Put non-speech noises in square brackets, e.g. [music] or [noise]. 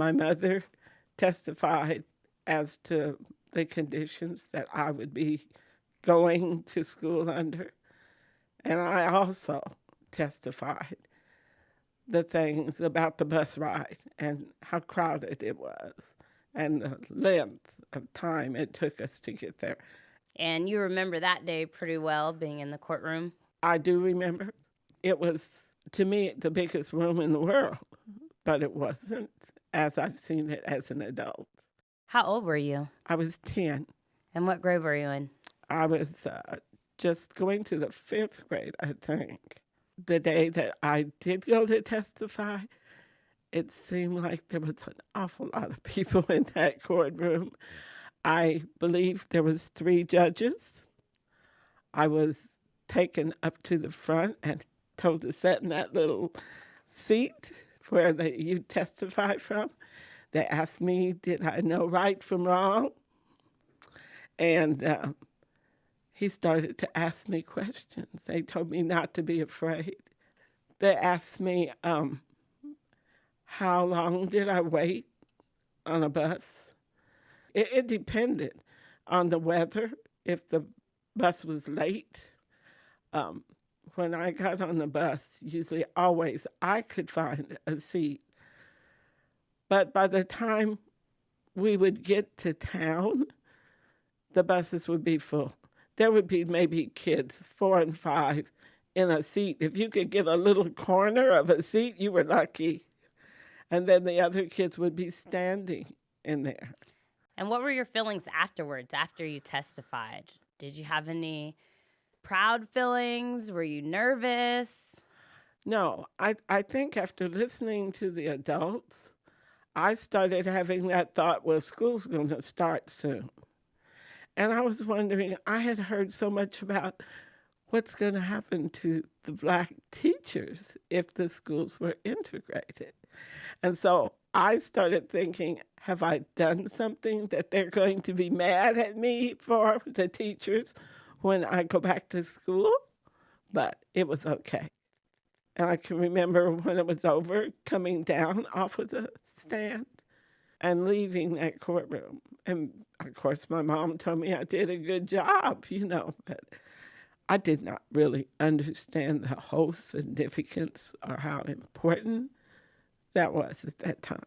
My mother testified as to the conditions that I would be going to school under. And I also testified the things about the bus ride and how crowded it was and the length of time it took us to get there. And you remember that day pretty well, being in the courtroom. I do remember it was, to me, the biggest room in the world, but it wasn't as I've seen it as an adult. How old were you? I was 10. And what grade were you in? I was uh, just going to the fifth grade, I think. The day that I did go to testify, it seemed like there was an awful lot of people [laughs] in that courtroom. I believe there was three judges. I was taken up to the front and told to sit in that little seat where they, you testify from. They asked me, did I know right from wrong? And uh, he started to ask me questions. They told me not to be afraid. They asked me, um, how long did I wait on a bus? It, it depended on the weather, if the bus was late. Um, when I got on the bus, usually always I could find a seat. But by the time we would get to town, the buses would be full. There would be maybe kids, four and five, in a seat. If you could get a little corner of a seat, you were lucky. And then the other kids would be standing in there. And what were your feelings afterwards, after you testified? Did you have any proud feelings? Were you nervous? No, I, I think after listening to the adults, I started having that thought, well, school's going to start soon. And I was wondering, I had heard so much about what's going to happen to the black teachers if the schools were integrated. And so I started thinking, have I done something that they're going to be mad at me for, the teachers, when I go back to school? But it was okay. And I can remember when it was over, coming down off of the stand and leaving that courtroom. And of course, my mom told me I did a good job, you know, but I did not really understand the whole significance or how important that was at that time.